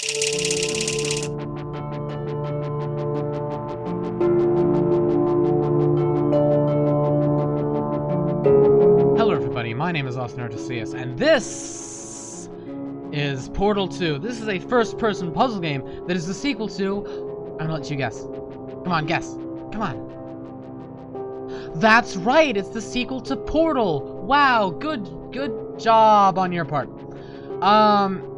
Hello everybody, my name is Austin Artesius, and this is Portal 2. This is a first-person puzzle game that is the sequel to... I'm gonna let you guess. Come on, guess. Come on. That's right, it's the sequel to Portal! Wow, good, good job on your part. Um,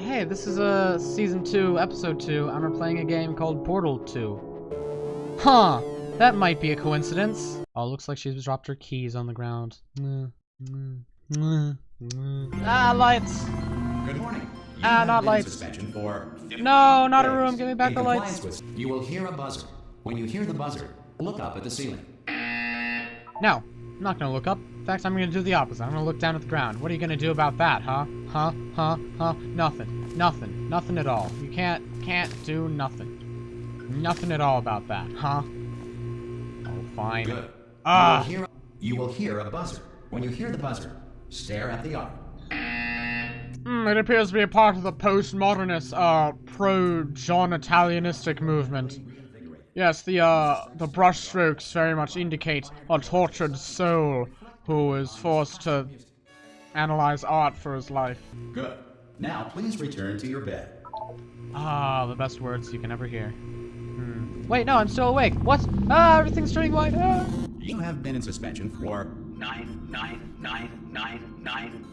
hey, this is a Season 2, Episode 2, and we're playing a game called Portal 2. Huh, that might be a coincidence. Oh, looks like she's dropped her keys on the ground. Mm, mm, mm, mm. Ah, lights! Good morning. You Ah, not lights. For No, not a room. Give me back the lights. with- you will hear a buzzer. When you hear the buzzer, look up at the ceiling. No, I'm not gonna look up. In fact, I'm gonna do the opposite. I'm gonna look down at the ground. What are you gonna do about that, huh? Huh? Huh? Huh? Nothing. Nothing. Nothing at all. You can't, can't do nothing. Nothing at all about that, huh? Oh, fine. Good. Ah. You will, hear, you will hear a buzzer. When you hear the buzzer, stare at the art. Hmm, it appears to be a part of the postmodernist, uh, pro-John Italianistic movement. Yes, the, uh, the brushstrokes very much indicate a tortured soul who is forced to analyze art for his life. Good. Now, please return to your bed. Ah, the best words you can ever hear. Hmm. Wait, no, I'm still awake. What? Ah, everything's turning white. Ah. You have been in suspension for nine, nine, nine, nine, nine,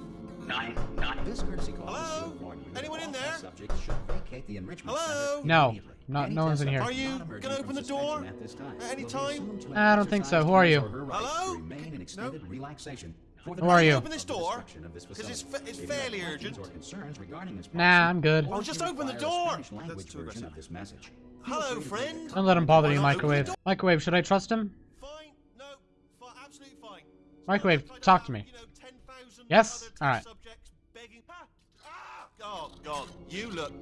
nine, nine. This courtesy call Hello? to inform you that Anyone in there? Subjects should vacate the enrichment Hello? No, immediately. Not- no one's in here. Are you gonna open the door at this time at any time? assumed to have I don't think so. Who are you? or her rights to Hello? remain in extended relaxation for the Who are you? Open this of door, destruction of this 'cause it's facility. fa- it's If you have fairly urgent. or concerns regarding this Nah, I'm good. or Oh, just open the door. Spanish language That's too version aggressive. this message. Hello, friend. Don't let him bother you, not open the microwave. Microwave, should I trust him? Fine. No. Fi- absolutely fine. Microwave, talk to me. have, you know, 10,000 Yes? Alright. Ah! Ah! Oh God, you look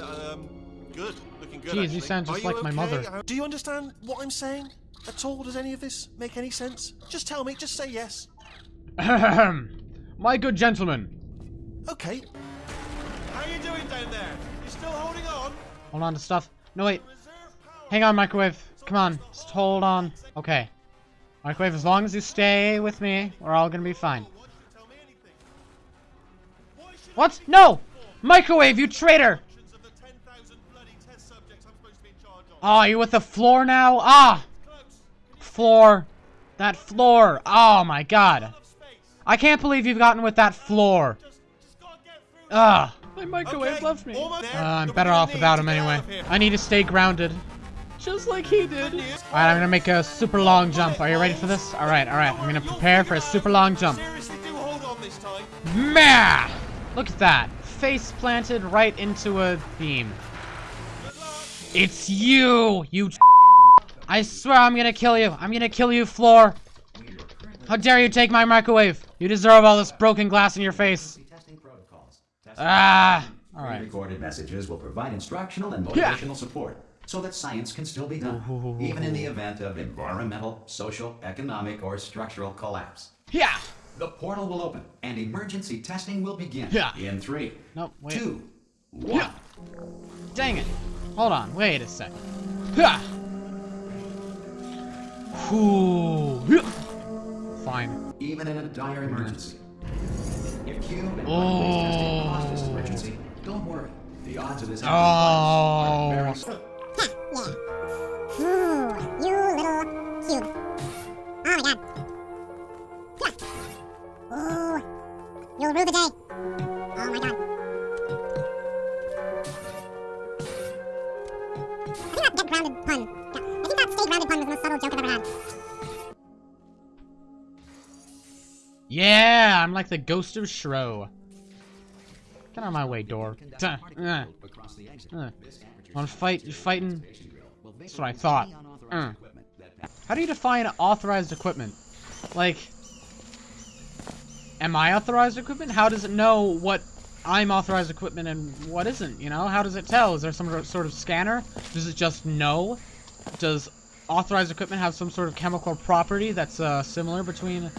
um good. Looking good. Jeez, you sound just Are like my mother. Uh, Do you understand what I'm saying at all? Does any of this make any sense? Just tell me. Just say yes. My good gentleman. Okay. How you doing down there? You still holding on? Hold on to stuff. No, wait. Hang on, microwave. Come on. Just hold on. Okay. Microwave, as long as you stay with me, we're all gonna be fine. What? No! Microwave, you traitor! actions of the 10,000 bloody test subjects I'm supposed to be in charge of? Oh, you're with the floor now? Ah! Floor. That floor. Oh my god. I can't believe you've gotten with that floor. Just, just gotta get through. Ah. My microwave Okay, left me. Uh, I'm better off without him anyway. out of here. I need to stay grounded. Just like he did. Alright, I'm gonna make a super long jump. Are you ready for this? Alright, alright. I'm gonna prepare for a super long jump. Seriously, do hold on this time. Meh! Look at that. Face planted right into a beam. It's you! You I swear I'm gonna kill you. I'm gonna kill you, Floor. How dare you take my microwave? You deserve all this broken glass in your face. Testing protocols. Testing Ah! Alright. Pre-recorded messages will provide instructional and motivational support so that science can still be done, even in the event of environmental, social, economic, or structural collapse. Yeah! The portal will open and emergency testing will begin Yeah. in three, No, wait. two, one. Yeah. Dang it. Hold on, wait a second. Yeah. Fine. Even in a dire emergency. If cube and Oh. testing caused this emergency, don't worry. The odds of this Oh. are very Yeah, I'm like the ghost of Shro. Get out of my way, door. Uh, across the exit. uh. Wanna fight? You fighting? That's what I thought. Uh. How do you define authorized equipment? Like, am I authorized equipment? How does it know what I'm authorized equipment and what isn't? You know, how does it tell? Is there some sort of scanner? Does it just know? Does authorized equipment have some sort of chemical property that's uh, similar between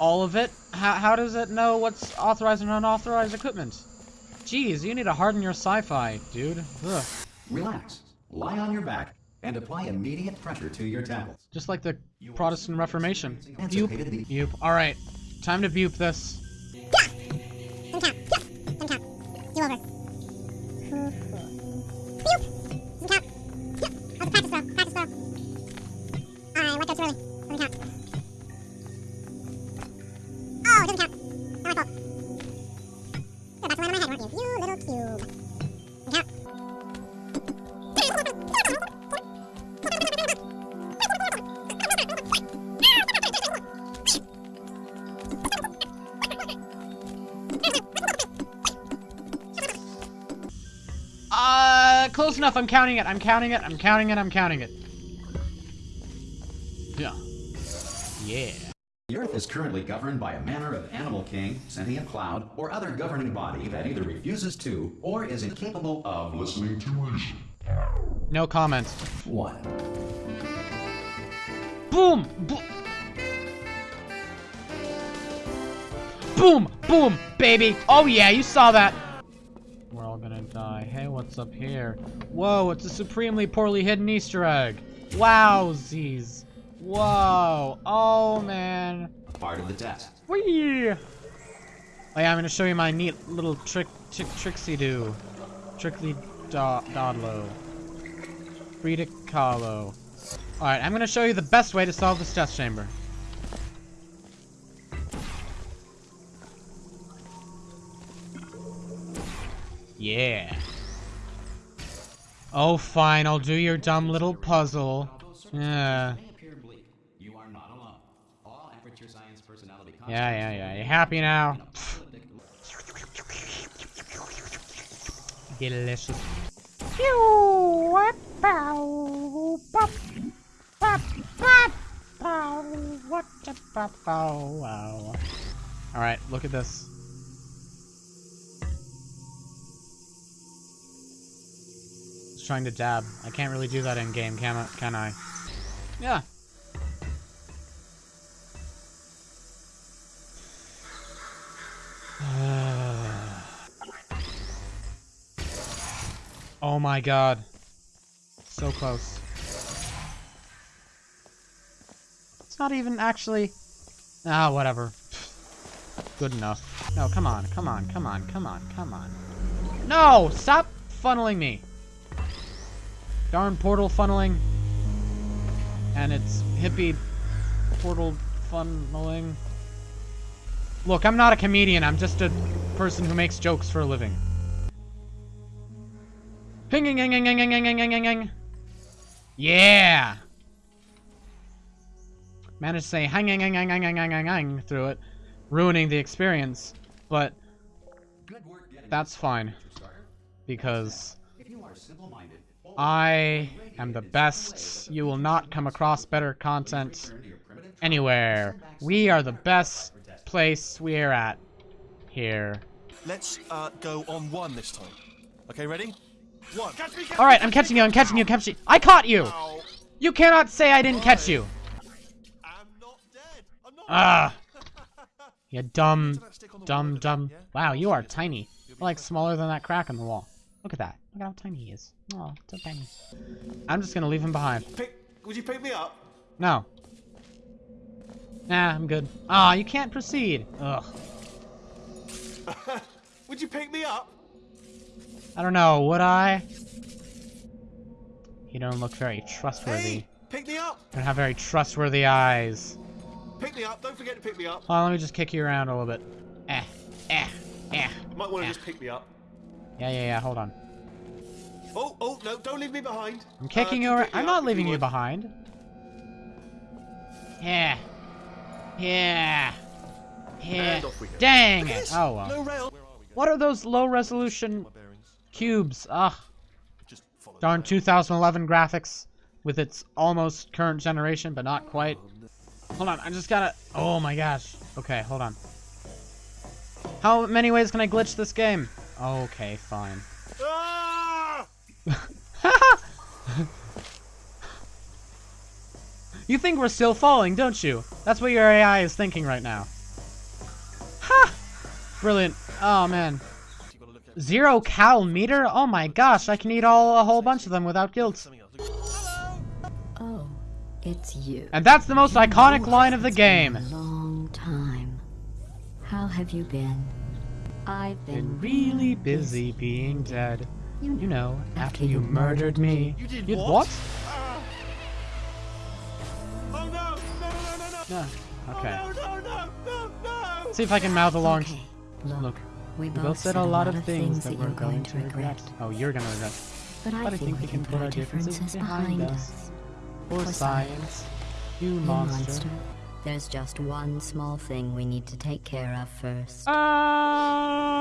all of it? How, how does it know what's authorized and unauthorized equipment? Jeez, you need to harden your sci-fi, dude. Ugh. Relax. Lie on your back and apply immediate pressure to your temples. Just like the Protestant Reformation. Anticipated Bupe. Bupe. Alright. Time to bupe this. Some count. Some count. You over. I'm counting it. I'm counting it. I'm counting it. I'm counting it. Yeah. Yeah. The Earth is currently governed by a manner of animal king, sentient cloud, or other governing body that either refuses to or is incapable of listening to reason. No comment. One. Boom! Bo- boom! Boom! Baby! Oh yeah, you saw that! We're all gonna die. Hey, what's up here? Whoa, it's a supremely poorly hidden Easter egg. Wowsies. Whoa. Oh, man. Part of the test. Whee! Oh yeah, I'm gonna show you my neat little trick, trick, tricksy do. Trickly do dodlo. Frida Kahlo. Alright, I'm gonna show you the best way to solve this death chamber. Yeah. Oh, fine. I'll do your dumb little puzzle. Yeah. Yeah, yeah, yeah. You happy now? Delicious. Alright, look at this. Trying to dab. I can't really do that in game, can I? Can I? Yeah. oh my god. So close. It's not even actually... Ah, whatever. Good enough. No, come on, come on, come on, come on, come on. No! Stop funneling me! Darn portal funneling. And it's hippie portal funneling. Look, I'm not a comedian. I'm just a person who makes jokes for a living. Hing, hing, hing, hing. Yeah! Managed to say hang, hang, hang, hang, hang, hang, hang, through it, ruining the experience. But Good work getting that's fine, because If you are simple-minded, I am the best. You will not come across better content return to your primitive anywhere. We are the best place we're at here. Let's uh, go on one this time. Okay, ready? One. Catch me, catch All right, I'm catching you. I'm catching you. Catching. I caught you. Ow. You cannot say I didn't catch you. I'm not dead. Ah. You dumb, Put that stick on the wall dumb, dumb. Wow, you are tiny. You're like smaller than that crack in the wall. Look at that. Look at how tiny he is. Oh, so tiny. I'm just gonna leave him behind. Pick. Would you pick me up? No. Nah, I'm good. Ah, you can't proceed. Ugh. Would you pick me up? I don't know. Would I? You don't look very trustworthy. Hey, pick me up. You don't have very trustworthy eyes. Pick me up. Don't forget to pick me up. Hold on, let me just kick you around a little bit. Eh, eh, eh. You might want to Yeah. just pick me up. Yeah, yeah, yeah. Hold on. Oh, oh, no, don't leave me behind. I'm kicking uh, you. Around. I'm not leaving you would. behind. Yeah. Yeah. Yeah. And off we go. Dang it. Oh well. No rail. Where are? What are those low resolution cubes? Ugh. Just. Darn 2011 graphics with its almost current generation, but not quite. Hold on, I just gotta. Oh my gosh. Okay, hold on. How many ways can I glitch this game? Okay, fine. Ah! You think we're still falling, don't you? That's what your AI is thinking right now. Ha! Brilliant. Oh man. You gotta look at Zero cal meter? Oh my gosh, I can eat all a whole bunch of them without guilt. Something else. Hello. Oh, it's you. And that's the most iconic line of the game. It's been a long time. How have you been? I've been, Been really busy being dead. You know, You know, after you murdered me. You did You'd what? what? Ah. Oh no! No! No! No! No! No. Okay. Oh, no! No! No! No! No! See if I can mouth along. okay. Look, Look, we we both, both said a lot of things that that we're you're going to regret. Oh, you're gonna regret. But I, But I think, we can put our differences behind us. For For science, you You monster. There's just one small thing we need to take care of first. Ah!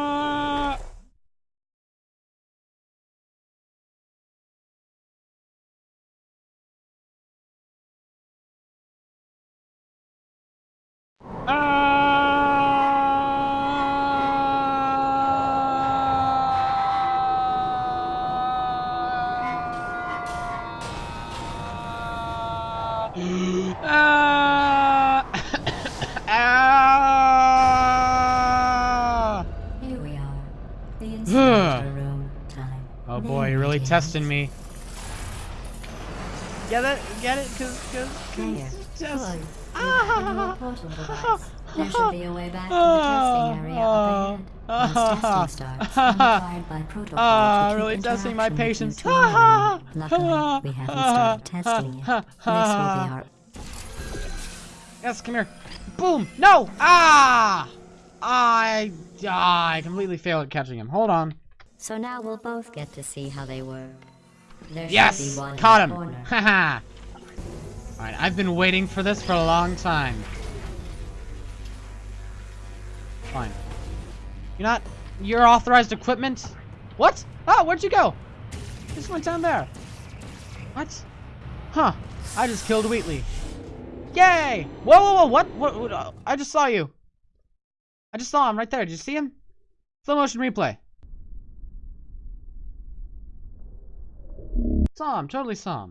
Testing me. Get it? Get it? Cause, cause, There. just. Good. Ah! Portal device. There should be a way back to the testing area up ahead. Once testing starts, I'm required by protocol Ah, to keep really testing my interaction with you patience. to a minimum. Ah! Luckily, we haven't started testing yet. This will be our Yes, come here. Boom! No! Ah! I, ah, I completely failed at catching him. Hold on. So now we'll both get to see how they work. There Yes! be one Caught him! Haha! Alright, I've been waiting for this for a long time. Fine. You're not. Your authorized equipment? What? Oh, where'd you go? Just went down there. What? Huh. I just killed Wheatley. Yay! Whoa, whoa, whoa, what? What? what uh, I just saw you. I just saw him right there. Did you see him? Slow motion replay. Him, totally saw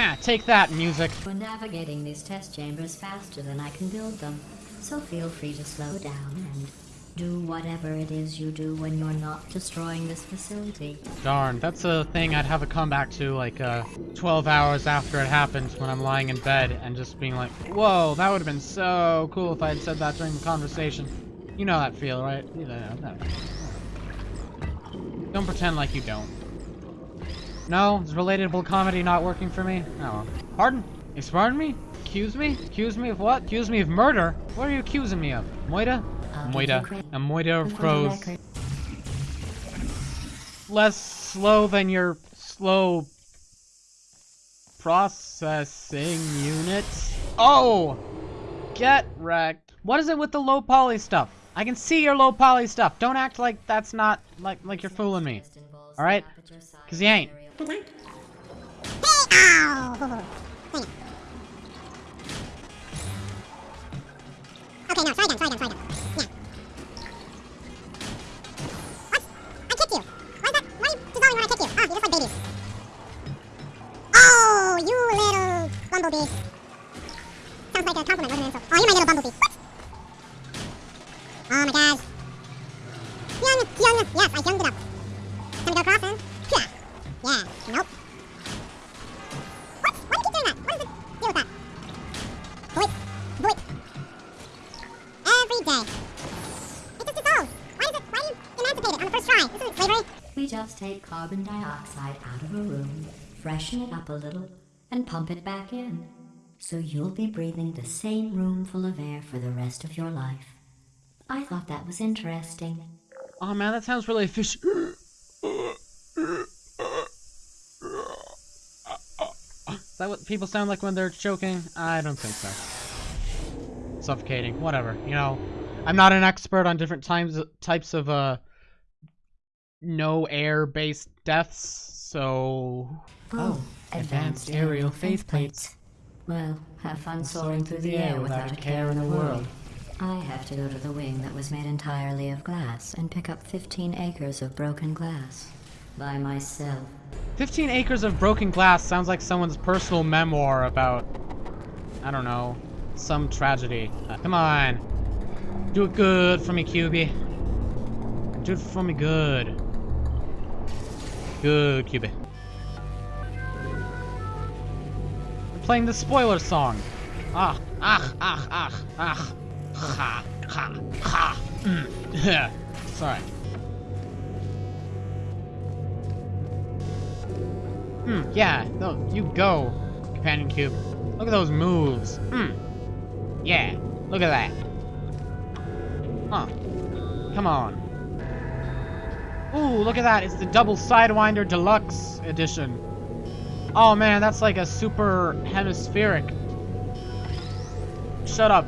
Ha, take that, music. We're navigating these test chambers faster than I can build them, so feel free to slow down and do whatever it is you do when you're not destroying this facility. Darn, that's a thing I'd have a comeback to like uh, 12 hours after it happened when I'm lying in bed and just being like, whoa, that would have been so cool if I had said that during the conversation. You know that feel, right? You know that. Don't pretend like you don't. No? Is relatable comedy not working for me? Oh well. Pardon? Pardon me? Accuse me? Accuse me of what? Accuse me of murder? What are you accusing me of? Moida? Moida. A Moida of crows less slow than your slow processing unit. Oh! Get wrecked. What is it with the low poly stuff? I can see your low poly stuff. Don't act like that's not like like you're fooling me. Just involves All right? the aperture size 'Cause you ain't. area. Hey, ow! Dang it. Okay, now. We just take carbon dioxide out of a room, freshen it up a little, and pump it back in. So you'll be breathing the same room full of air for the rest of your life. I thought that was interesting. Oh man, that sounds really fish. Is that what people sound like when they're choking? I don't think so. suffocating. Whatever, you know. I'm not an expert on different times types of uh no air based deaths, so Oh, advanced aerial faith plates. Well, have fun soaring through the air without a care in the world. I have to go to the wing that was made entirely of glass and pick up 15 acres of broken glass. By myself. 15 acres of broken glass sounds like someone's personal memoir about I don't know, some tragedy. Uh, come on. Do it good for me, QB. Do it for me good. Good, QB. We're playing the spoiler song. Ah, ah, ah, ah, ah. Ha, ha, ha. Yeah. Sorry. Hmm, yeah. No, you go, companion cube. Look at those moves. Hmm. Yeah. Look at that. Huh. Come on. Ooh, look at that. It's the double Sidewinder Deluxe edition. Oh man, that's like a super hemispheric. Shut up.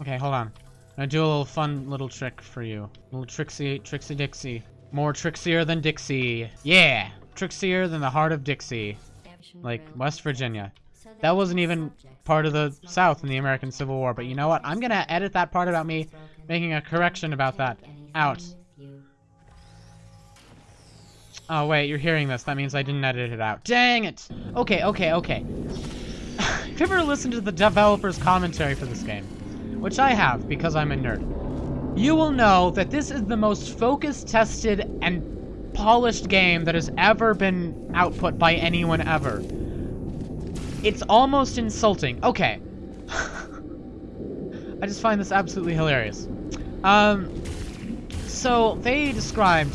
Okay, hold on. I'm gonna do a little fun little trick for you. A little Trixie, Trixie Dixie. More Trixier than Dixie. Yeah! Trixier than the heart of Dixie. Like, West Virginia. That wasn't even part of the South in the American Civil War, but you know what? I'm gonna edit that part about me making a correction about that out. Oh, wait, you're hearing this. That means I didn't edit it out. Dang it! Okay, okay, okay. Have you ever listened to the developer's commentary for this game? Which I have, because I'm a nerd. You will know that this is the most focus tested and polished game that has ever been output by anyone ever. It's almost insulting. Okay. I just find this absolutely hilarious. Um, so they described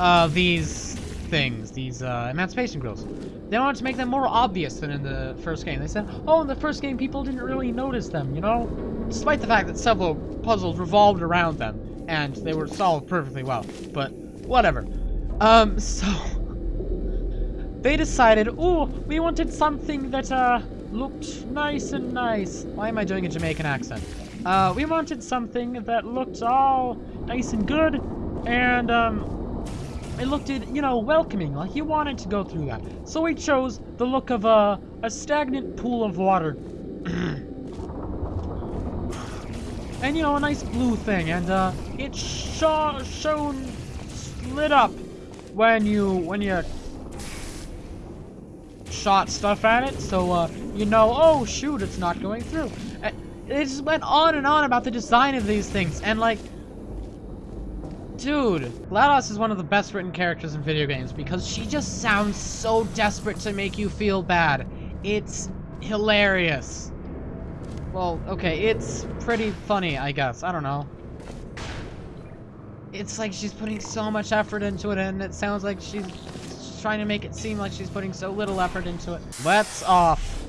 uh, these things, these uh, emancipation grills. They wanted to make them more obvious than in the first game. They said, oh, in the first game people didn't really notice them, you know? Despite the fact that several puzzles revolved around them, and they were solved perfectly well. But, whatever. Um, so... They decided, oh, we wanted something that, uh, looked nice and nice. Why am I doing a Jamaican accent? Uh, we wanted something that looked all nice and good, and, um, it looked, you know, welcoming, like he wanted to go through that. So he chose the look of a, a stagnant pool of water. and, you know, a nice blue thing, and, uh, it sh shone, lit up when you, when you shot stuff at it, so, uh, you know, oh, shoot, it's not going through. It just went on and on about the design of these things, and, like, Dude, GLaDOS is one of the best written characters in video games because she just sounds so desperate to make you feel bad. It's hilarious. Well, okay, it's pretty funny, I guess. I don't know. It's like she's putting so much effort into it and it sounds like she's trying to make it seem like she's putting so little effort into it. Let's off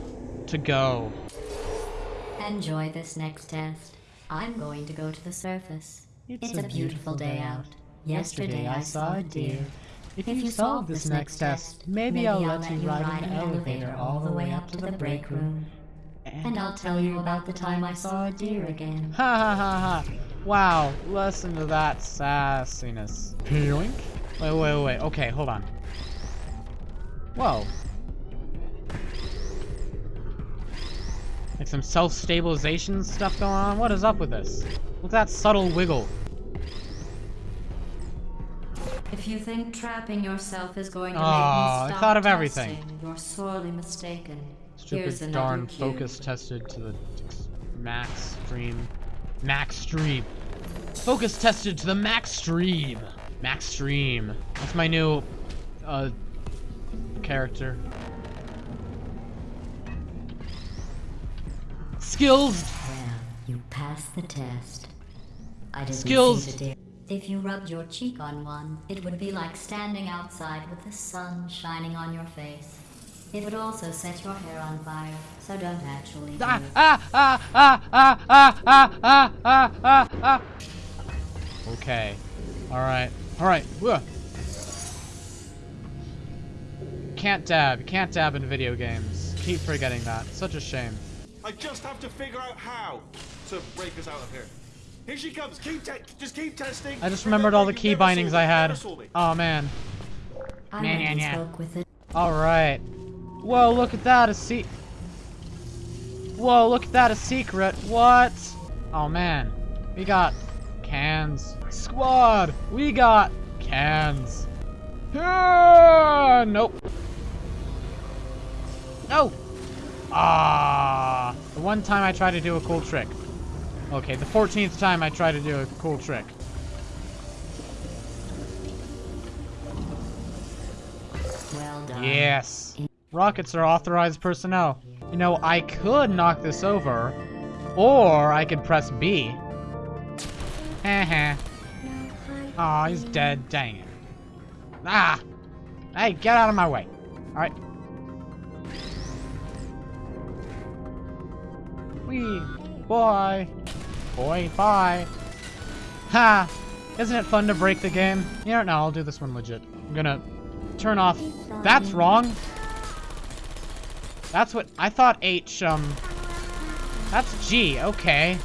to go. Enjoy this next test. I'm going to go to the surface. It's, a beautiful day out. Yesterday I saw a deer. If you solve this next test, maybe I'll let you ride in an elevator all the way up to the break room. And I'll tell you about the time I saw a deer again. Ha ha ha ha! Wow, listen to that sassiness. Yoink. Wait, wait, wait. Okay, hold on. Whoa. Like some self-stabilization stuff going on? What is up with this? Look at that subtle wiggle. If you think trapping yourself is going to Aw, make I me stop thought of everything. testing, You're sorely mistaken. Here's Stupid another darn focus tested to the max stream. Max stream. Focus tested to the max stream. Max stream. That's my new uh character. Skills you passed the test. I didn't Skills. see. If you rubbed your cheek on one, it would be like standing outside with the sun shining on your face. It would also set your hair on fire, so don't actually do Ah, ah, ah, ah, ah, ah, ah, ah, ah, ah, ah. Okay. Alright. Alright. Can't dab. Can't dab in video games. Keep forgetting that. Such a shame. I just have to figure out how. To break us out of here. Here she comes. Keep te- just keep testing. I just remembered all the key bindings I had. never saw. Oh man. I Nah, went nah, and nah. spoke with the Alright. Whoa, look at that, a se- Whoa, look at that, a secret. What? Oh man. We got cans. Squad! We got cans. Ah, nope. No! Ah, the one time I tried to do a cool trick. Okay, the 14th time I try to do a cool trick. well done. Yes. Rockets are authorized personnel. You know, I could knock this over, or I could press B. Heh Aw, he's dead. Dang it. Ah! Hey, get out of my way. Alright. Wee. Boy. Boy, bye. Ha! Isn't it fun to break the game? You know, no, I'll do this one legit. I'm gonna turn off. That's wrong. That's what I thought H, um. That's G, okay.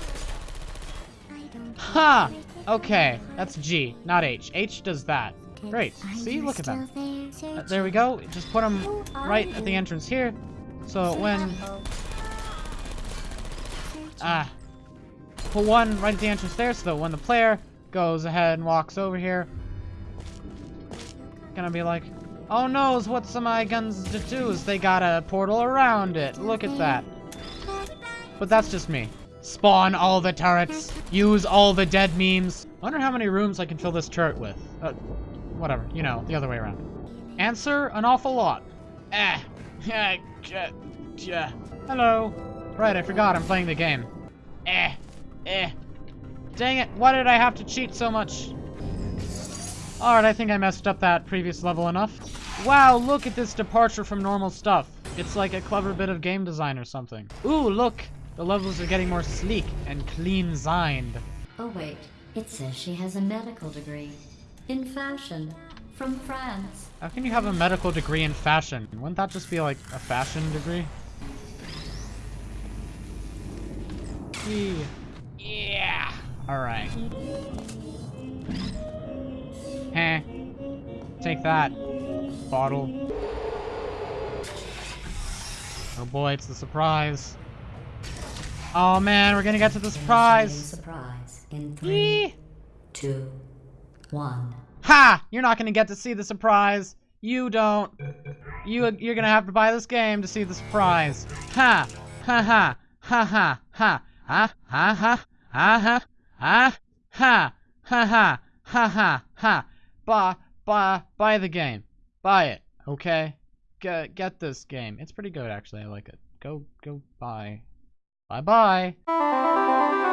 Ha! Okay, that's G, not H. H does that. Great. See, look at that. Uh, there we go. Just put them right at the entrance here. So when. Ah. Put one right at the entrance there so that when the player goes ahead and walks over here, gonna be like, oh no, what some my guns to do is they got a portal around it. Look at that. But that's just me. Spawn all the turrets. Use all the dead memes. Wonder how many rooms I can fill this turret with. Uh, whatever, you know, the other way around. Answer, an awful lot. Eh. J- j- Hello. Right, I forgot I'm playing the game. Eh. Eh. Dang it, why did I have to cheat so much? Alright, I think I messed up that previous level enough. Wow, look at this departure from normal stuff. It's like a clever bit of game design or something. Ooh, look! The levels are getting more sleek and clean-zined. Oh wait, it says she has a medical degree. In fashion. From France. How can you have a medical degree in fashion? Wouldn't that just be like a fashion degree? Yee. Yeah! Alright. Heh. Take that, bottle. Oh boy, it's the surprise. Oh man, we're gonna get to the surprise! Surprise. In three, Yee. two, one. Ha! You're not gonna get to see the surprise. You don't. You you're gonna have to buy this game to see the surprise. Ha! Ha ha! Ha ha ha! Ha ha ha! Ha ha! Ha ha! Ha ha! Ha ha! Buy buy buy the game. Buy it. Okay. Get get this game. It's pretty good actually. I like it. Go go buy. Bye bye.